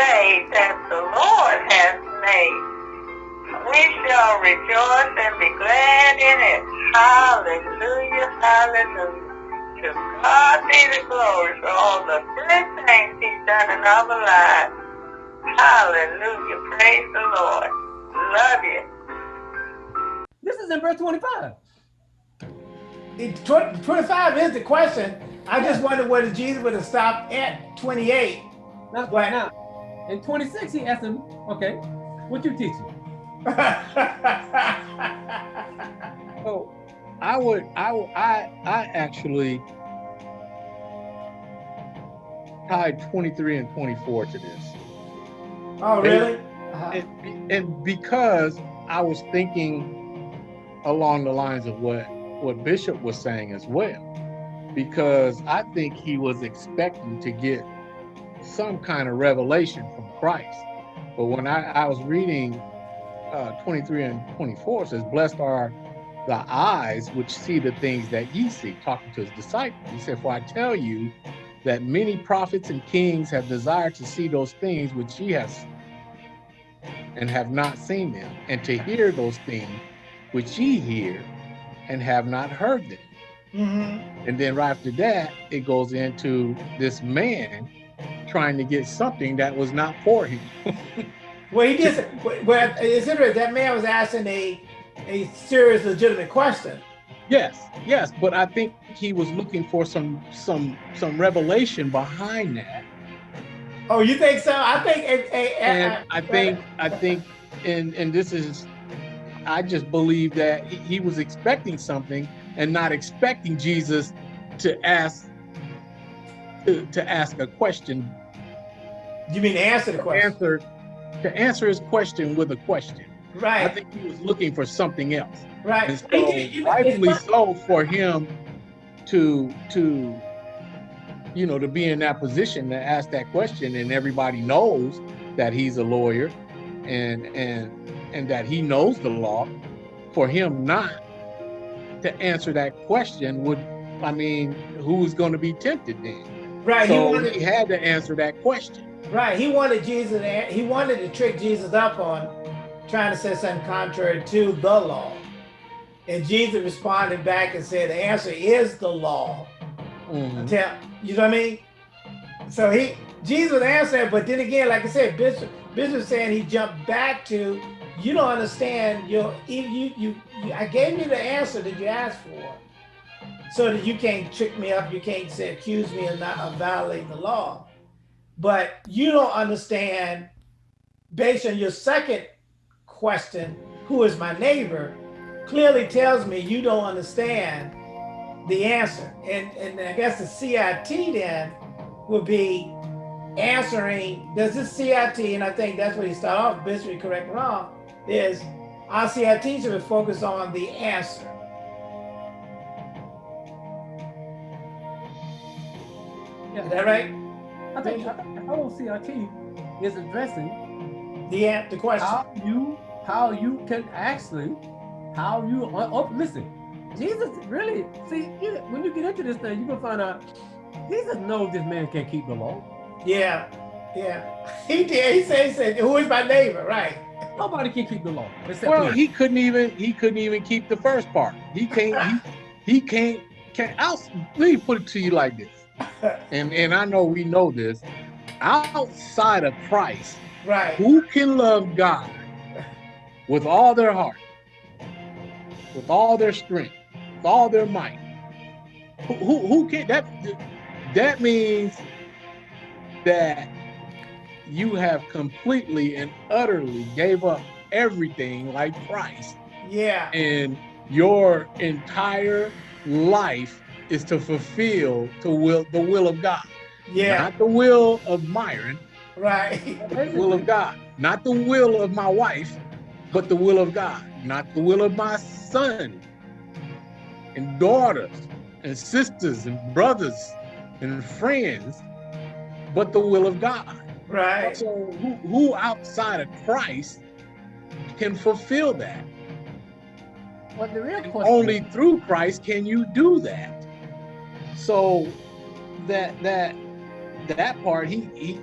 day that the Lord has made. We shall rejoice and be glad in it. Hallelujah, hallelujah. To God be the glory for all the good things he's done in our lives. Hallelujah, praise the Lord. Love you. This is in verse 25. It, 25 is the question. I just wonder whether Jesus would have stopped at 28. Now, But- now, in 26, he asked him, okay, what you teaching? So I would, I, would- I, I actually tied 23 and 24 to this. oh, really? Uh-huh. And, and because I was thinking along the lines of what, what Bishop was saying as well, because I think he was expecting to get some kind of revelation from Christ. But when I, I was reading uh, 23 and 24, it says, Blessed are the eyes which see the things that ye see, talking to his disciples. He said, For I tell you that many prophets and kings have desired to see those things which ye have seen, and have not seen them, and to hear those things which ye hear and have not heard them. Mhm. And then right after that, it goes into this man trying to get something that was not for him. Well, he did. Well, it's interesting. That man was asking a a serious, legitimate question. Yes, yes, but I think he was looking for some some some revelation behind that. Oh, you think so? I think. eh, eh, And eh, I think I think and and this is I just believe that he, he was expecting something and not expecting Jesus to ask to, to ask a question You mean to answer the question? answer to answer his question with a question. Right. I think he was looking for something else. Right. And so He rightfully so for him to to you know to be in that position to ask that question and everybody knows that he's a lawyer and and and that he knows the law for him not to answer that question would I mean who's going to be tempted then Right. He so wanted. he had to answer that question Right. He wanted Jesus. To, he wanted to trick Jesus up on trying to say something contrary to the law. And Jesus responded back and said, "The answer is the law." Mhm. Tell you know what I mean? So he Jesus answered, but then again, like I said, Bishop Bishop saying he jumped back to you don't understand your you you, you, you I gave you the answer that you asked for. So that you can't trick me up, you can't say accuse me of not of violating the law. But you don't understand based on your second question, who is my neighbor, clearly tells me you don't understand the answer. And, and I guess the CIT then would be answering, does this CIT, and I think that's what he started off, Bishop, correct me wrong, is our CIT should focus on the answer. Is that right? I think I, I don't CRT is addressing The, an- the question. how you how you can actually how you oh, oh, listen. Jesus really see when you get into this thing, you gonna find out Jesus knows this man can't keep the law. Yeah, yeah. He did. He said, he said, who is my neighbor? Right. Nobody can keep the law well him. he couldn't even he couldn't even keep the first part he can't he, he can't can't I'll, let me put it to you like this and and I know we know this, outside of Christ, Right. who can love God with all their heart, with all their strength, with all their might? Who who, who can that? That means that you have completely and utterly gave up everything like Christ, Yeah. and your entire life is to fulfill the will the will of God, Yeah. not the will of Myron, Right. the will of God, not the will of my wife, but the will of God, not the will of my son and daughters and sisters and brothers and friends, but the will of God. Right. So who, who outside of Christ can fulfill that? But the real question only through Christ can you do that. So that that that part he he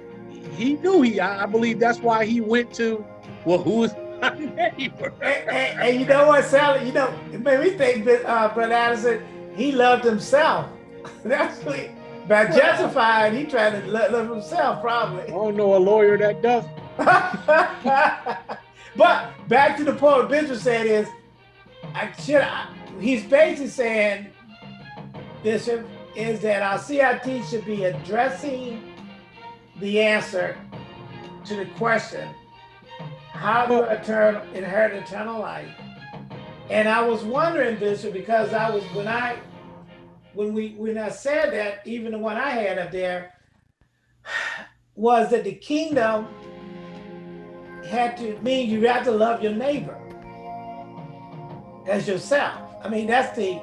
he knew he. I, I believe that's why he went to. Well, who is my neighbor? And, and- and you know what, Sally? You know, it made me think that uh, Brother Addison, he loved himself. That's what he, by justifying, he tried to lo- love himself, probably. I don't know a lawyer that does. but back to the point Bishop said is, I should. I, he's basically saying, Bishop, is that our CIT should be addressing the answer to the question, how do I turn inherit eternal life? And I was wondering, Bishop, because I was when I when we when I said that, even the one I had up there was that the kingdom had to mean you have to love your neighbor as yourself. I mean, that's the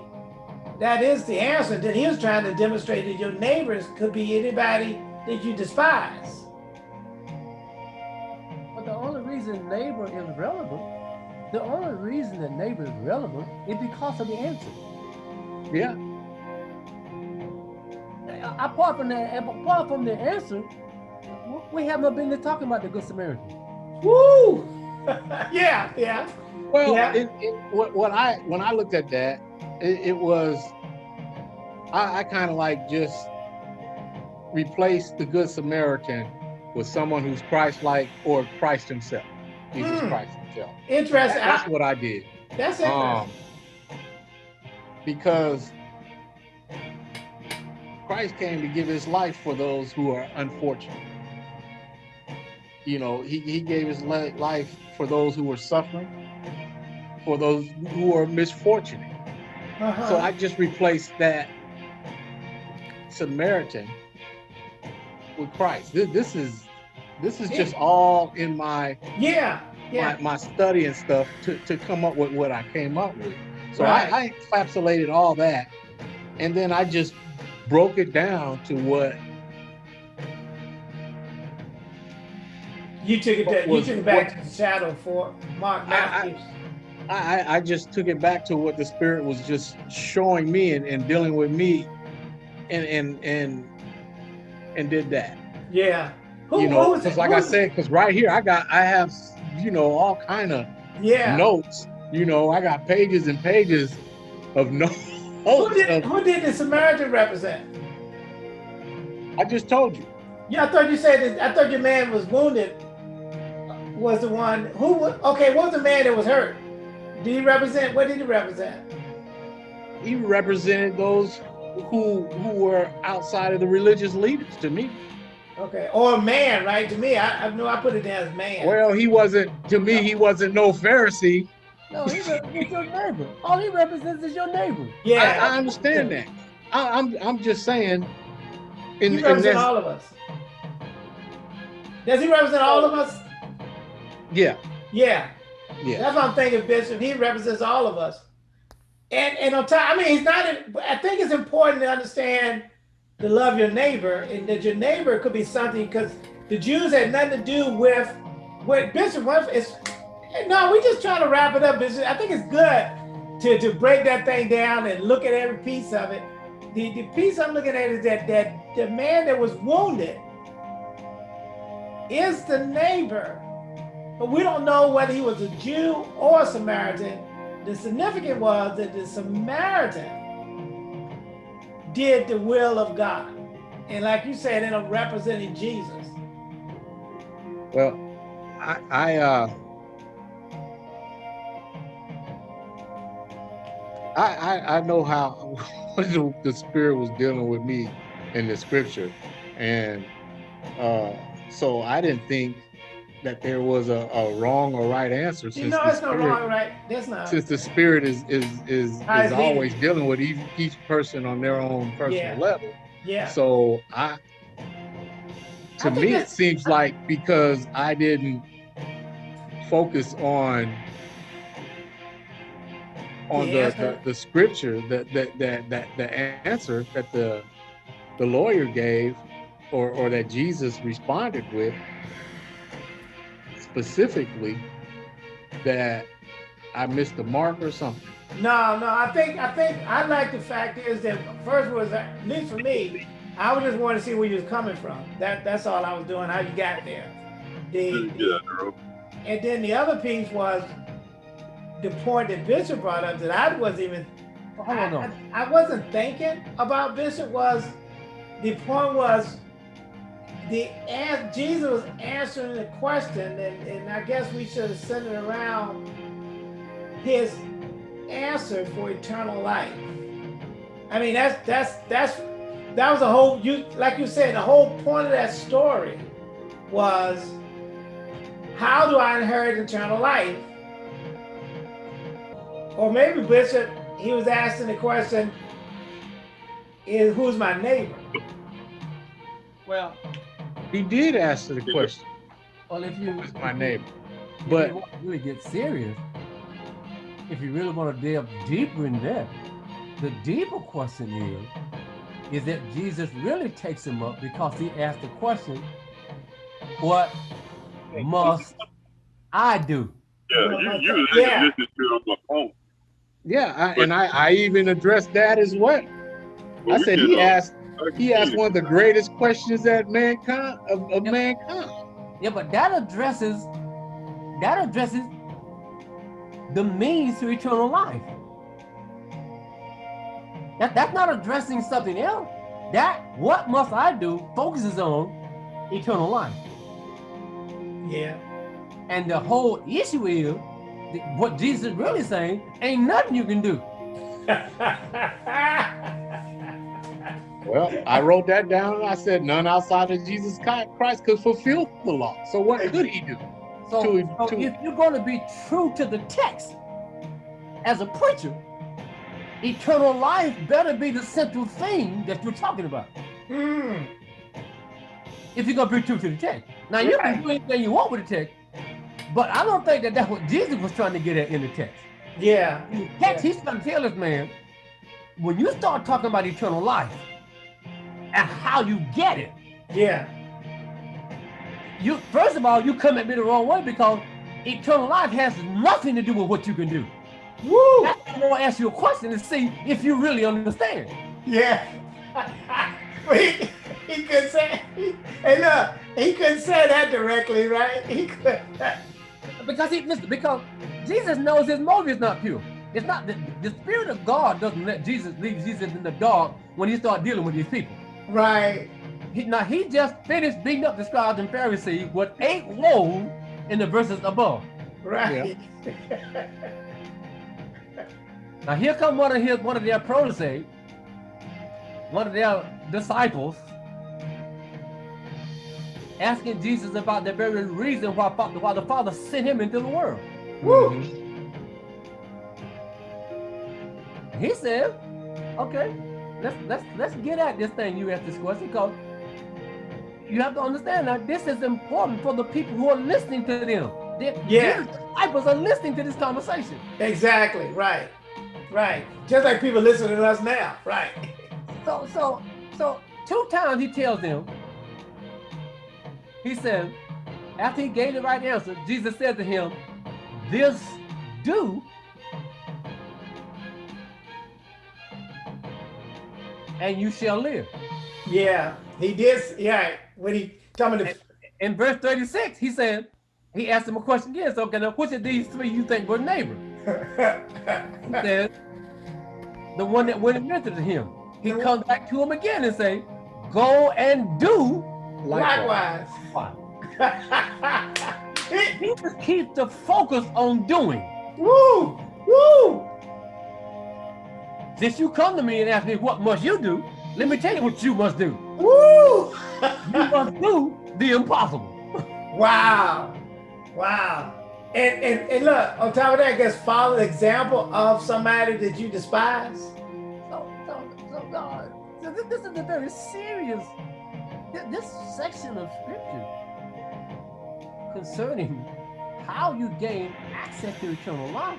that is the answer that he was trying to demonstrate that your neighbors could be anybody that you despise. But the only reason neighbor is relevant, the only reason that neighbor is relevant is because of the answer. Yeah. A- Apart from that, apart from the answer, we haven't been talking about the Good Samaritan. Woo! yeah, yeah. Well, Yeah. it, it, what, what I when I looked at that, it, it was I, I kind of like just replaced the Good Samaritan with someone who's Christ-like or Christ Himself, Jesus Mm. Christ Himself. Interesting. That's what I did. that's interesting. Um, because Christ came to give his life for those who are unfortunate. You know, he, he gave his life for those who were suffering, for those who are misfortunate. Uh-huh. So I just replaced that Samaritan with Christ. This, this is this is just all in my yeah, yeah. my, my study and stuff to, to come up with what I came up with. So Right. I, I encapsulated all that and then I just broke it down to what You took it. To, you took it back to the shadow for Mark I- I- Matthews. I, I- I just took it back to what the spirit was just showing me and, and dealing with me and and and and did that. yeah. Who, you know, because like Who I said, because right here I got I have you know all kind of yeah. notes. You know, I got pages and pages of notes. Who did, of- who did the Samaritan represent? I just told you. Yeah, I thought you said that. I thought your man was wounded. Was the one who? Okay, what was the man that was hurt? Did he represent? What did he represent? he represented those who who were outside of the religious leaders to me. Okay, or man, right? To me, I, I know I put it down as man. Well, he wasn't to me. He wasn't no Pharisee. No, he represents your neighbor. All he represents is your neighbor. yeah, I, I understand that. I, I'm I'm just saying. In, he represents all of us. Does he represent all of us? yeah, Yeah, yeah, that's what I'm thinking, Bishop. He represents all of us. And and on top, I mean, he's not. I think it's important to understand to love your neighbor, and that your neighbor could be something because the Jews had nothing to do with what Bishop. It's no, we just trying to wrap it up, Bishop. I think it's good to to break that thing down and look at every piece of it. The the piece I'm looking at is that that the man that was wounded is the neighbor. But we don't know whether he was a Jew or a Samaritan. The significant was that the Samaritan did the will of God. And like you said, ended up representing Jesus. Well, I I uh. I, I, know how the, the spirit was dealing with me in the scripture and uh, so I didn't think that there was a, a wrong or right answer since the it's no spirit, wrong, right? That's not. since the spirit is is is, is always dealing with each, each person on their own personal Yeah. level. Yeah. So I, to I me, it seems like because I didn't focus on on The the, the, the scripture that that that that the answer that the the lawyer gave or or that Jesus responded with specifically that I missed the mark or something. No, no, I think I think I like the fact is that first was at least for me, I was just wanting to see where you was coming from. That that's all I was doing. How you got there? The, Yeah, bro. and then the other piece was the point that Bishop brought up that I wasn't even Hold on, no. I, I wasn't thinking about Bishop was the point was the an- Jesus was answering the question and, and I guess we should have centered around his answer for eternal life. I mean that's that's that's that was a whole you like you said the whole point of that story was how do I inherit eternal life? Or maybe Bishop, he was asking the question, is who's my neighbor? Well, He did answer the question, well, if you who's my neighbor? if But you want to really get serious, if you really want to delve deeper in that, the deeper question is, is that Jesus really takes him up because he asked the question, what must I do? Yeah, you, you was Yeah. listening to it on my phone. yeah, I, and I, I even addressed that as well. But I said he asked he asked one of the greatest questions that mankind of, of Yep. mankind. Yeah, but that addresses that addresses the means to eternal life. That that's not addressing something else. That what must I do focuses on eternal life. Yeah. And the whole issue is what Jesus is really saying ain't nothing you can do. Well, I wrote that down and I said none outside of Jesus Christ could fulfill the law. So what could he do? So, To- so to- if you're going to be true to the text as a preacher, eternal life better be the central thing that you're talking about. Hmm. if you're gonna be true to the text. Now you Right. can do anything you want with the text, but I don't think that that's what Jesus was trying to get at in the text. Yeah. In the text, he's trying to tell this man, when you start talking about eternal life and how you get it, Yeah. you first of all you come at me the wrong way because eternal life has nothing to do with what you can do. Woo. That's why I want to ask you a question to see if you really understand. Yeah. He, he could say, hey look, he couldn't say that directly, right? He could. Because he because Jesus knows his motive is not pure. It's not the, the spirit of God doesn't let Jesus leave Jesus in the dark when he start dealing with these people. Right. He, now he just finished beating up the scribes and Pharisees with eight woes in the verses above. Right. Now here come one of his one of their protege, one of their disciples, asking Jesus about the very reason why, fa- why the Father sent him into the world. Woo. Mhm. He said, okay, let's let's let's get at this thing you asked this question because you have to understand that this is important for the people who are listening to them. The, Yeah. disciples are listening to this conversation. Exactly. Right. Right. Just like people listening to us now. Right. So so so two times he tells them, he said, after he gave the right answer, Jesus said to him, This do and you shall live. Yeah. He did. Yeah. When he talking to In verse 36, he said, he asked him a question again. So, okay, now which of these three you think were neighbor? He said, the one that went and ministered to him. He The one- comes back to him again and say, go and do. likewise. He just keeps the focus on doing. Woo! Woo! Since you come to me and ask me what must you do, let me tell you what you must do. Woo! You must do the impossible. wow. Wow. And, and and look, on top of that, just follow the example of somebody that you despise. So, so, so God, so this, this is a very serious, this section of scripture concerning how you gain access to eternal life.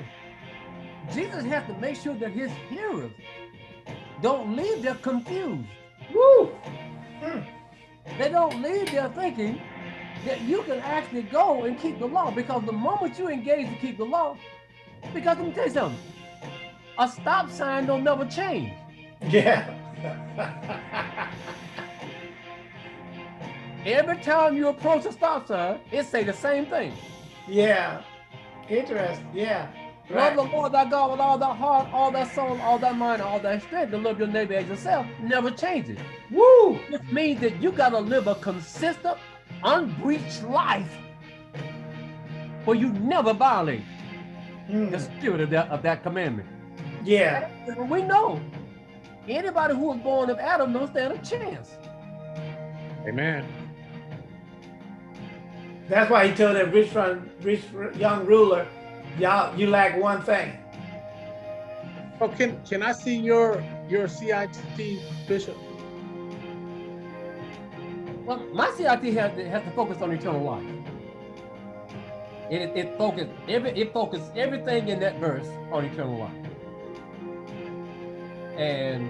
Jesus has to make sure that his hearers don't leave there confused. Woo! Mm. They don't leave there thinking that you can actually go and keep the law because the moment you engage to keep the law, because let me tell you something, a stop sign don't never change. Yeah. every time you approach a stop sign, it say the same thing. Yeah. Interesting. Yeah. Love the Lord thy God with all thy heart, all thy soul, all thy mind, all thy strength, to love your neighbor as yourself never changes. Woo. This means that you gotta live a consistent, unbreached life where you never violate the Mm. spirit of that of that commandment. Yeah. And we know anybody who was born of Adam don't stand a chance. Amen. That's why he told that rich, rich young ruler, y'all, you lack one thing. Oh, can can I see your your CIT bishop? Well, my CIT has to, has to focus on eternal life. It, it, it focus every it focus everything in that verse on eternal life. And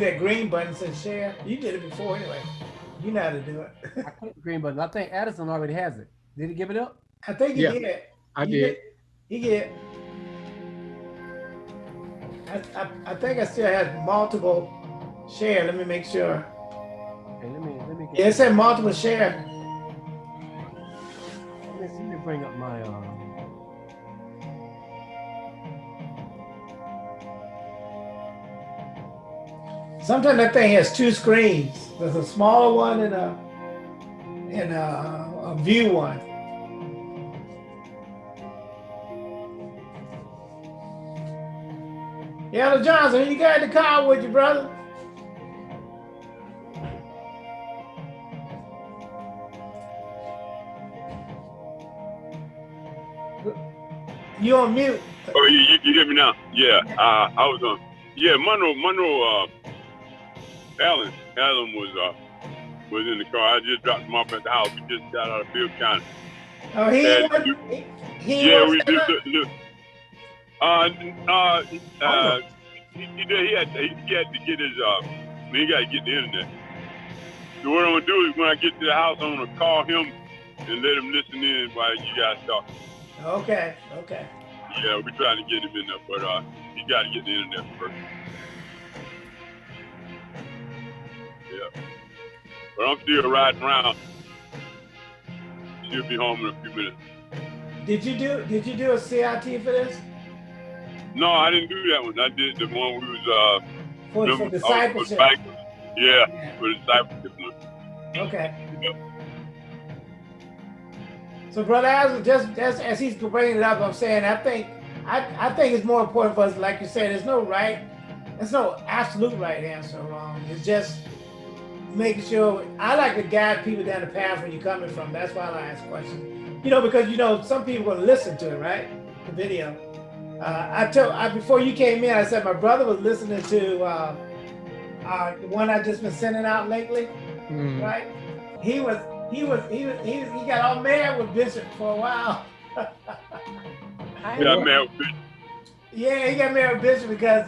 You see that green button says share? You did it before anyway. You know how to do it. I clicked green button. I think Addison already has it. Did he give it up? I think he Yeah, did. I He did. He did. I, I, I think I still had multiple share. Let me make sure. Okay, let me let me Yeah, it said multiple share. let me, let me bring up my uh Sometimes that thing has two screens. There's a smaller one and a and a, a view one. Elder Johnson, you got the car with you, brother? You on mute? Oh, you, you, you hear me now? Yeah, uh, I was on. Yeah, Monroe, Monroe, uh, Alan, Alan was uh, was in the car. I just dropped him off at the house. We just got out of Bill County. Oh, he you- he, he Yeah, ain't we just say look. Uh, uh, uh, he, he, did, he had he, he had to get his uh, he got to get the internet. So what I'm gonna do is when I get to the house, I'm gonna call him and let him listen in while you guys talk. Okay, okay. Yeah, we're trying to get him in there, but uh, he got to get the internet first. But I'm still riding around. She'll be home in a few minutes. Did you do did you do a CIT for this? No, I didn't do that one. I did the one we was uh, For, them- for discipleship? back- Yeah, Yeah, for the discipleship. Okay. Yep. So, brother, as just just as he's bringing it up, I'm saying I think I I think it's more important for us, like you said, there's no right, there's no absolute right answer or wrong. It's just making sure I like to guide people down the path where you're coming from. That's why I ask questions. You know, because you know some people gonna listen to it, right? The video. Uh, I told I before you came in, I said my brother was listening to uh, uh, the one I just been sending out lately Mm. right? He was he was he was he, was, he got all mad with Bishop for a while. I Yeah, ain't- man. yeah, he got mad with Bishop because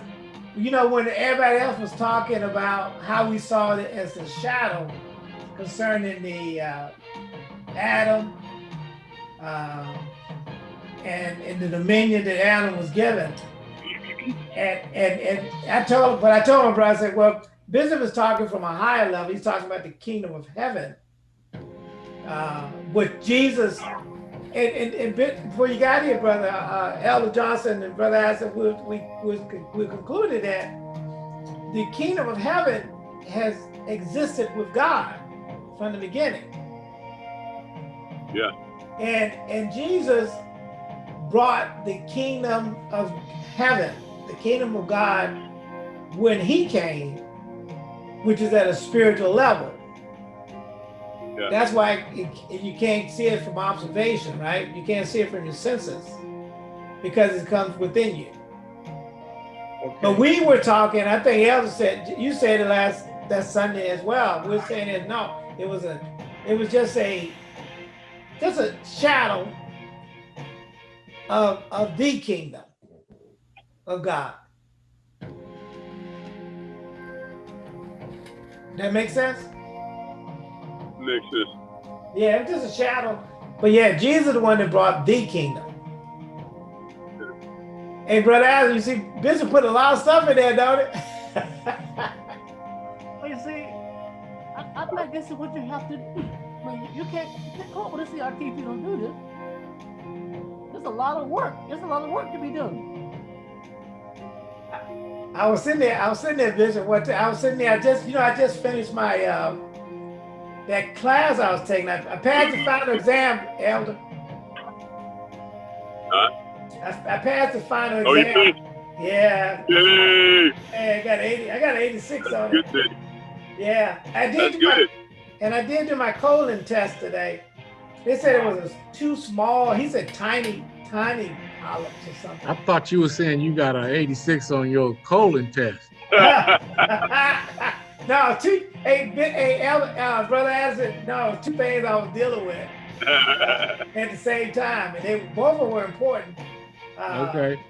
you know when everybody else was talking about how we saw it as a shadow concerning the uh, Adam uh, and and the dominion that Adam was given. And and and I told but I told my brother I said, well, Bishop is talking from a higher level. He's talking about the kingdom of heaven. Uh, with Jesus and, and, and bit- before you got here, brother uh, Elder Johnson and brother Aston, we, we, we, we concluded that the kingdom of heaven has existed with God from the beginning. Yeah. And and Jesus brought the kingdom of heaven, the kingdom of God, when he came, which is at a spiritual level. Yeah. That's why it, you can't see it from observation, right? You can't see it from your senses because it comes within you. But we were talking, I think Elder said, you said it last, that Sunday as well. We're saying that no, it was a, it was just a, just a shadow of, of the kingdom of God. That makes sense? Makes sense. Yeah, it's just a shadow. But yeah, Jesus is the one that brought the kingdom. Hey, brother Adam, you see, Bishop put a lot of stuff in there, don't it? Well, you see, I, I think this is what you have to do. I mean, you can't, you can't come up with a CRT if you don't do this. There's a lot of work. There's a lot of work to be done. I was sitting there, I was sitting there, Bishop, what I was sitting there, I just, you know, I just finished my, uh, that class I was taking. I, I passed the final exam, Elder. Huh? I, I passed the final Oh, you exam. did? Yeah, Yay! hey, I got 80, I got 86 That's on good, it. Daddy. Yeah, I did That's do my, good. and I did do my colon test today. They said it was too small. He said tiny, tiny polyps or something. I thought you were saying you got an 86 on your colon test. no, two, hey, bi- hey, El- uh, brother Addison, no, two things I was dealing with at the same time, and they both of them were important. Uh, Okay.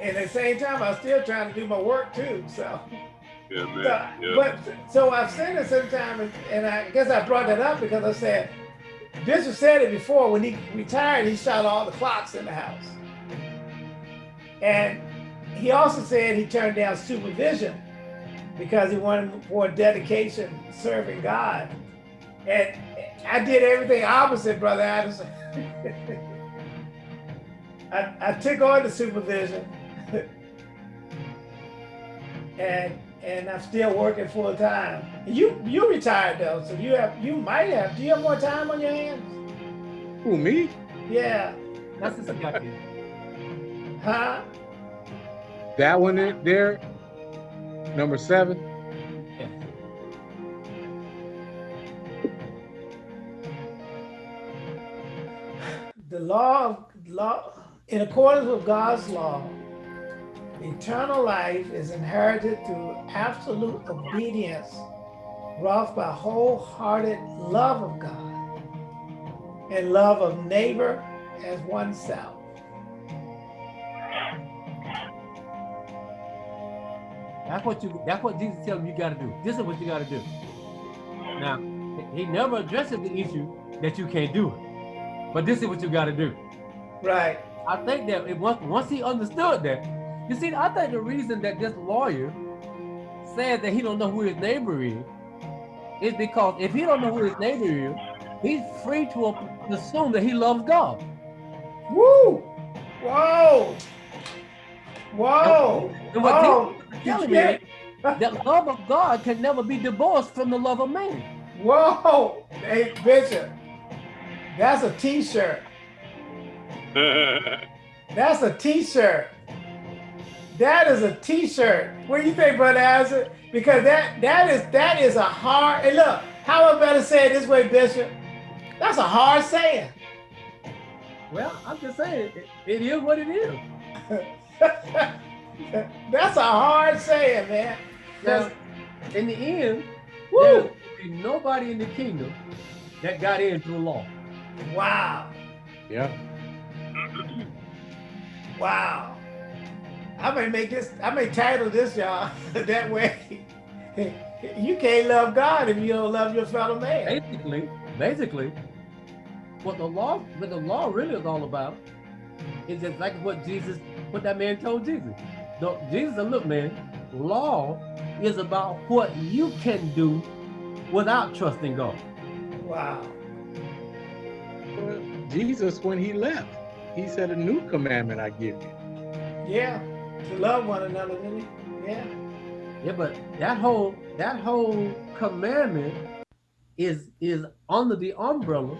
And at the same time, I was still trying to do my work too. So, yeah, man. so- Yeah. but so I've said it sometime, and, and I guess I brought that up because I said Bishop said it before when he retired, he shot all the clocks in the house, and he also said he turned down supervision because he wanted more dedication serving God. And I did everything opposite, Brother Addison. I, I took on the supervision and and I'm still working full time. You you retired though, so you have you might have do you have more time on your hands? Who, me? Yeah. That's the CRT. Huh? That one in there, number seven. The law of law in accordance with God's law, eternal life is inherited through absolute obedience wrought by wholehearted love of God and love of neighbor as oneself. That's what you. That's what Jesus tells you. You got to do. This is what you got to do. Now, he never addresses the issue that you can't do it, but this is what you got to do. Right. I think that it, once once he understood that, you see, I think the reason that this lawyer said that he don't know who his neighbor is, is because if he don't know who his neighbor is, he's free to assume that he loves God. Woo! Whoa! Whoa! And what Oh, Jesus is telling me yeah. that love of God can never be divorced from the love of man. Whoa! Hey, Bishop, that's a T-shirt. That's a T-shirt. That is a T-shirt. What do you think, Brother Isaac? Because that that is that is a hard. And look, how I better say it this way, Bishop? That's a hard saying. Well, I'm just saying, it, it is what it is. That's a hard saying, man. Now, in the end, Woo! there will be nobody in the kingdom that got in through law. Wow. Yeah. Wow. I may make this, I may title this, y'all, that way. You can't love God if you don't love your fellow man. Basically, basically, what the law, what the law really is all about, is exactly what Jesus, what that man told Jesus. No, Jesus said, look, man, law is about what you can do without trusting God. Wow. Well, Jesus, when he left, he said, A new commandment I give you. Yeah. To love one another, didn't he? Yeah. Yeah, but that whole that whole commandment is is under the umbrella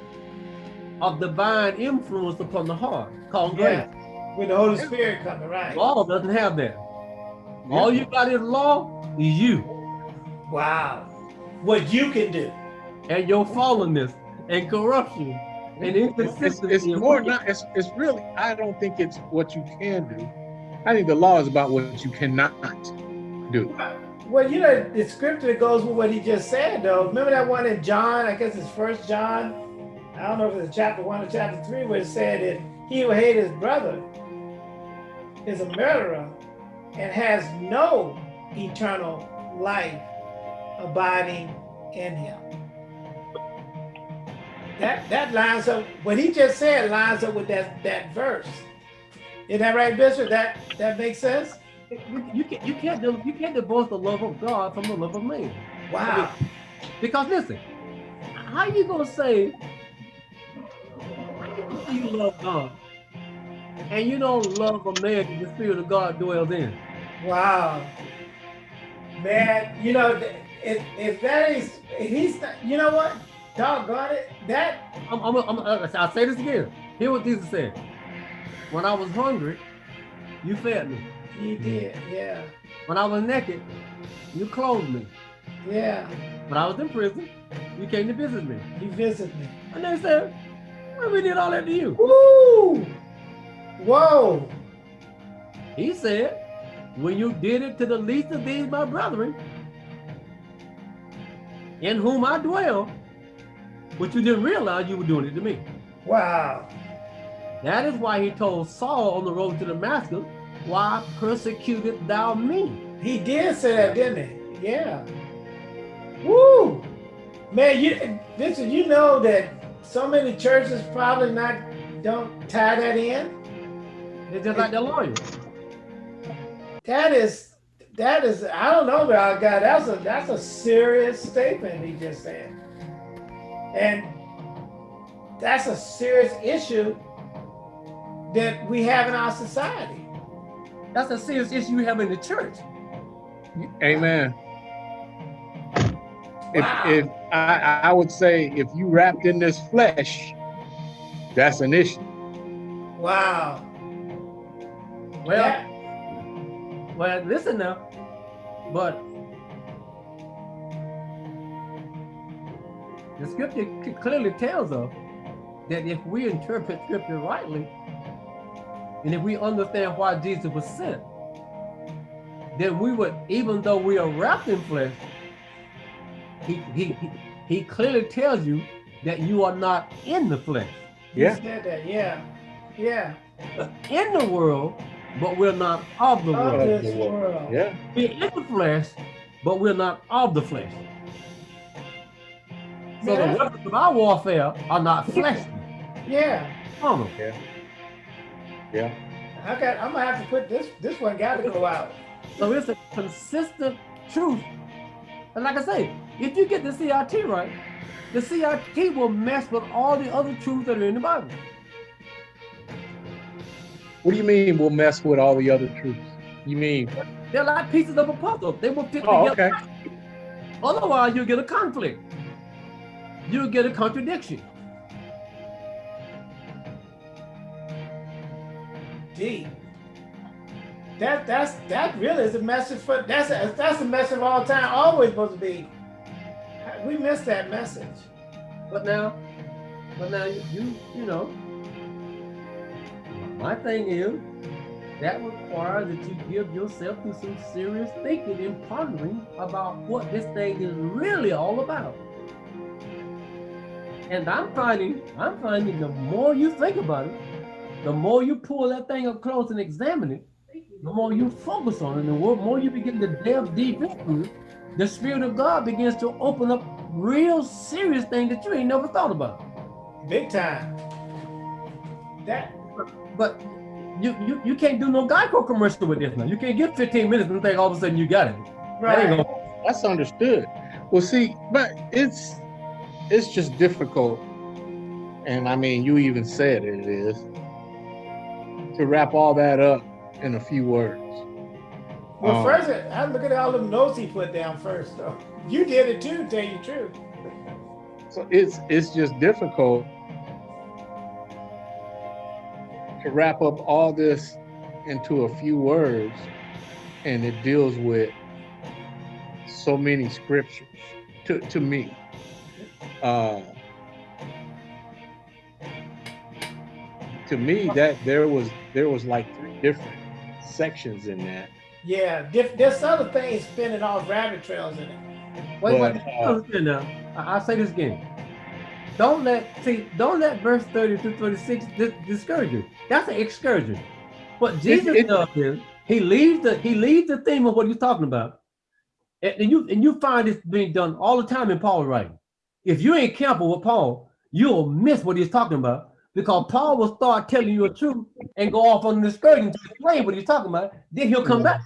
of divine influence upon the heart called grace. Yeah. With the Holy Spirit coming, right? Law doesn't have that. All you got in law is you Wow. What you can do. and your fallenness and corruption and It's, it's, inconsistency. it's more not, it's, it's really, I don't think it's what you can do. I think the law is about what you cannot do. Well, you know, the scripture goes with what he just said, though. Remember that one in John, I guess it's First John. I don't know if it's chapter one or chapter three, where it said that he who hate his brother is a murderer and has no eternal life abiding in him. That that lines up what he just said lines up with that that verse. Is that right, Bishop? That that makes sense? You, can't you can't you can't divorce the love of God from the love of man. Wow. Because listen, how you gonna say you love God and you don't love a man the spirit of God dwells in? Wow. Man, you know, if, if that is, if he's, you know what? Doggone it. That, I'm, I'm, I'm, uh, I'll say this again. Hear what Jesus said. When I was hungry, you fed me. you did, yeah. When I was naked, you clothed me. Yeah. When I was in prison, you came to visit me. You visited me. And they said, well, we did all that to you. Woo! Whoa. He said, when you did it to the least of these, my brethren, in whom I dwell, but you didn't realize you were doing it to me. Wow. That is why he told Saul on the road to Damascus, why persecuted thou me? He did say that, didn't he? Yeah. Woo! Man, you Vincent, you know that so many churches probably not don't tie that in. It's just like the lawyer. That is that is I don't know about God. That's a that's a serious statement he just said. And that's a serious issue that we have in our society. That's a serious issue you have in the church. Amen. Wow. If, if I, I would say if you wrapped in this flesh, that's an issue. Wow. Well, Yeah. well, listen now, but the scripture clearly tells us that if we interpret scripture rightly, and if we understand why Jesus was sent, then we would, even though we are wrapped in flesh, he, he, he, he clearly tells you that you are not in the flesh. You Yeah. said that, yeah. Yeah. In the world, but we're not of the Of world. Of the world. world. Yeah. We're in the flesh, but we're not of the flesh. So Yeah. the weapons of our warfare are not fleshly. Yeah. Carnal. Yeah. I got I'm gonna have to put this this one gotta go out. So it's a consistent truth. And like I say, if you get the CRT right, the CRT will mess with all the other truths that are in the Bible. What do you mean we'll mess with all the other truths? You mean, They're like pieces of a puzzle. They will fit oh, together. okay. Otherwise, you'll get a conflict. You'll get a contradiction. D. That that's that really is a message for that's a that's a message of all time. Always supposed to be. We missed that message. But now, but now you, you, you know, my thing is that requires that you give yourself to some serious thinking and pondering about what this thing is really all about. And I'm finding, I'm finding the more you think about it, the more you pull that thing up close and examine it, the more you focus on it, the more you begin to delve deep into it, the Spirit of God begins to open up real serious things that you ain't never thought about. Big time. That But you you, you can't do no Geico commercial with this now. You can't get 15 minutes and think all of a sudden you got it. That ain't right. gonna- That's understood. Well, see, but it's it's just difficult, and I mean, you even said it is to wrap all that up in a few words. Well, Um, first I look at all them notes he put down first though. You did it too, tell you the truth. So it's it's just difficult to wrap up all this into a few words, and it deals with so many scriptures to to me. Uh, to me, that there was there was like three different sections in that. Yeah, diff- there's other things spinning off rabbit trails in it. Wait, wait, But, you uh. I, I'll say this again. Don't let see, don't let verse 30 to 36 dis- discourage you. That's an excursion. What Jesus it- does is he leaves the he leaves the theme of what he's talking about. And, you and you find this being done all the time in Paul's writing. If you ain't careful with Paul, you'll miss what he's talking about because Paul will start telling you a truth and go off on an excursion to explain what he's talking about. Then he'll come Yeah. back.